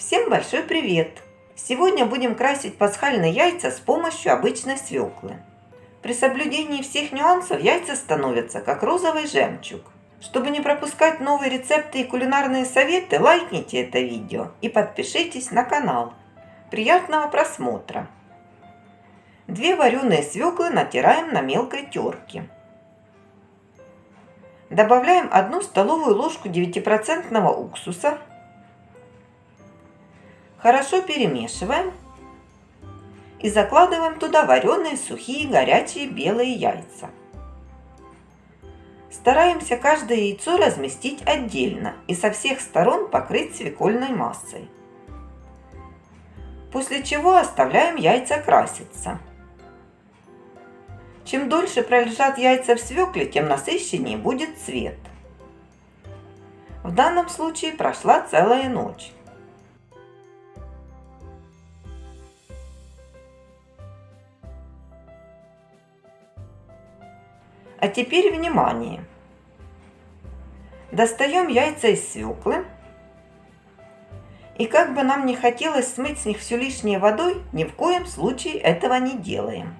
Всем большой привет! Сегодня будем красить пасхальные яйца с помощью обычной свеклы. При соблюдении всех нюансов яйца становятся как розовый жемчуг. Чтобы не пропускать новые рецепты и кулинарные советы, лайкните это видео и подпишитесь на канал. Приятного просмотра! Две вареные свеклы натираем на мелкой терке. Добавляем одну столовую ложку 9% уксуса Хорошо перемешиваем и закладываем туда вареные сухие горячие белые яйца. Стараемся каждое яйцо разместить отдельно и со всех сторон покрыть свекольной массой. После чего оставляем яйца краситься. Чем дольше пролежат яйца в свекле, тем насыщеннее будет цвет. В данном случае прошла целая ночь. А теперь внимание! Достаем яйца из свеклы. И как бы нам не хотелось смыть с них все лишнее водой, ни в коем случае этого не делаем.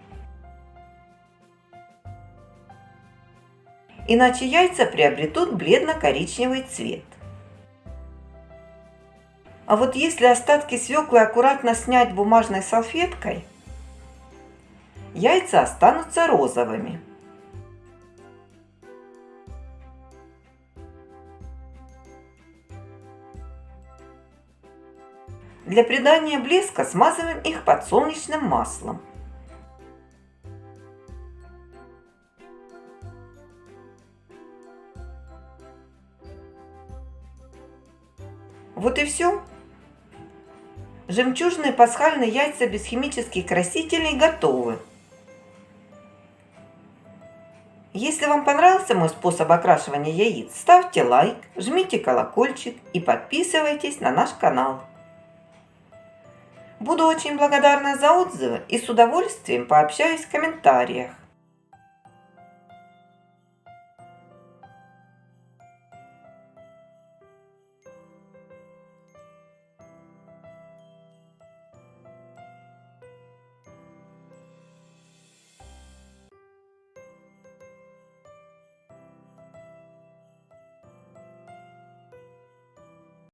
Иначе яйца приобретут бледно-коричневый цвет. А вот если остатки свеклы аккуратно снять бумажной салфеткой, яйца останутся розовыми. Для придания блеска смазываем их подсолнечным маслом. Вот и все. Жемчужные пасхальные яйца без химических красителей готовы. Если вам понравился мой способ окрашивания яиц, ставьте лайк, жмите колокольчик и подписывайтесь на наш канал. Буду очень благодарна за отзывы и с удовольствием пообщаюсь в комментариях.